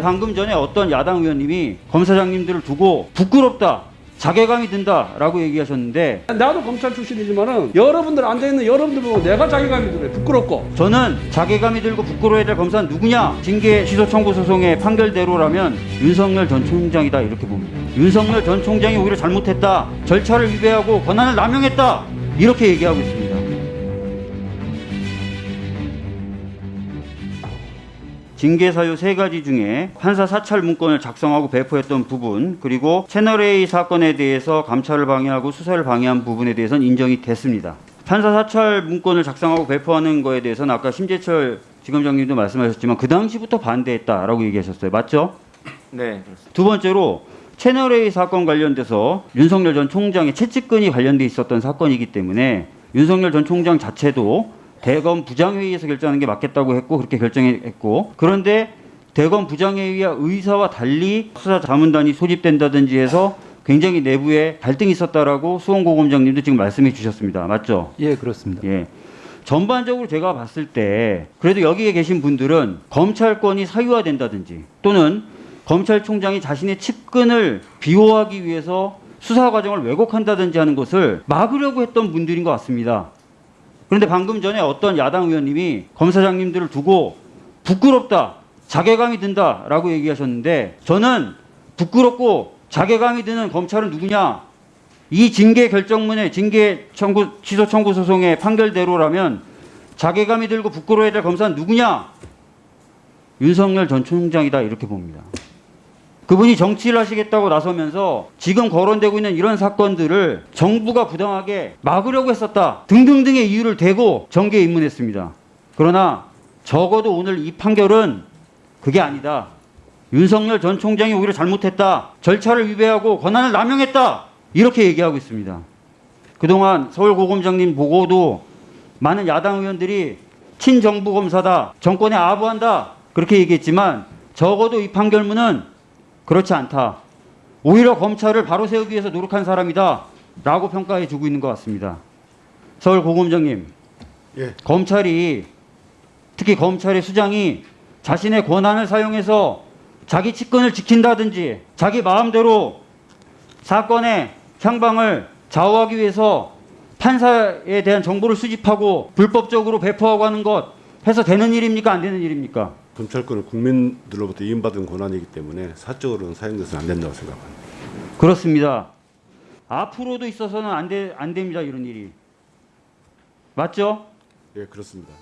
방금 전에 어떤 야당 의원님이 검사장님들을 두고 부끄럽다, 자괴감이 든다라고 얘기하셨는데 나도 검찰 출신이지만은 여러분들 앉아있는 여러분들 보고 내가 자괴감이 들어요. 부끄럽고. 저는 자괴감이 들고 부끄러워야 될 검사는 누구냐? 징계 취소 청구 소송의 판결대로라면 윤석열 전 총장이다 이렇게 봅니다. 윤석열 전 총장이 오히려 잘못했다. 절차를 위배하고 권한을 남용했다. 이렇게 얘기하고 있습니다. 징계 사유 세 가지 중에 판사 사찰 문건을 작성하고 배포했던 부분 그리고 채널A 사건에 대해서 감찰을 방해하고 수사를 방해한 부분에 대해서는 인정이 됐습니다. 판사 사찰 문건을 작성하고 배포하는 거에 대해서는 아까 심재철 지검장님도 말씀하셨지만 그 당시부터 반대했다라고 얘기하셨어요. 맞죠? 네. 두 번째로 채널A 사건 관련돼서 윤석열 전 총장의 채찍근이 관련돼 있었던 사건이기 때문에 윤석열 전 총장 자체도 대검 부장회의에서 결정하는 게 맞겠다고 했고 그렇게 결정했고 그런데 대검 부장회의와 의사와 달리 수사 자문단이 소집된다든지 해서 굉장히 내부에 갈등이 있었다라고 수원고 검장님도 지금 말씀해 주셨습니다. 맞죠? 예, 그렇습니다. 예. 전반적으로 제가 봤을 때 그래도 여기에 계신 분들은 검찰권이 사유화된다든지 또는 검찰총장이 자신의 측근을 비호하기 위해서 수사 과정을 왜곡한다든지 하는 것을 막으려고 했던 분들인 것 같습니다. 그런데 방금 전에 어떤 야당 의원님이 검사장님들을 두고 부끄럽다, 자괴감이 든다라고 얘기하셨는데 저는 부끄럽고 자괴감이 드는 검찰은 누구냐? 이 징계 결정문에 징계 청구 취소 청구 소송의 판결대로라면 자괴감이 들고 부끄러워야 될 검사는 누구냐? 윤석열 전 총장이다 이렇게 봅니다. 그분이 정치를 하시겠다고 나서면서 지금 거론되고 있는 이런 사건들을 정부가 부당하게 막으려고 했었다 등등등의 이유를 대고 정계에 입문했습니다. 그러나 적어도 오늘 이 판결은 그게 아니다. 윤석열 전 총장이 오히려 잘못했다. 절차를 위배하고 권한을 남용했다. 이렇게 얘기하고 있습니다. 그동안 서울고검장님 보고도 많은 야당 의원들이 친정부 검사다. 정권에 아부한다. 그렇게 얘기했지만 적어도 이 판결문은 그렇지 않다. 오히려 검찰을 바로 세우기 위해서 노력한 사람이다. 라고 평가해 주고 있는 것 같습니다. 서울 고검장님, 예, 검찰이 특히 검찰의 수장이 자신의 권한을 사용해서 자기 측근을 지킨다든지 자기 마음대로 사건의 향방을 좌우하기 위해서 판사에 대한 정보를 수집하고 불법적으로 배포하고 하는 것 해서 되는 일입니까 안 되는 일입니까? 검찰권은 국민들로부터 이임받은 권한이기 때문에 사적으로는 사용돼서는 안 된다고 생각합니다. 그렇습니다. 앞으로도 있어서는 안, 돼, 안 됩니다 이런 일이 맞죠? 예, 그렇습니다.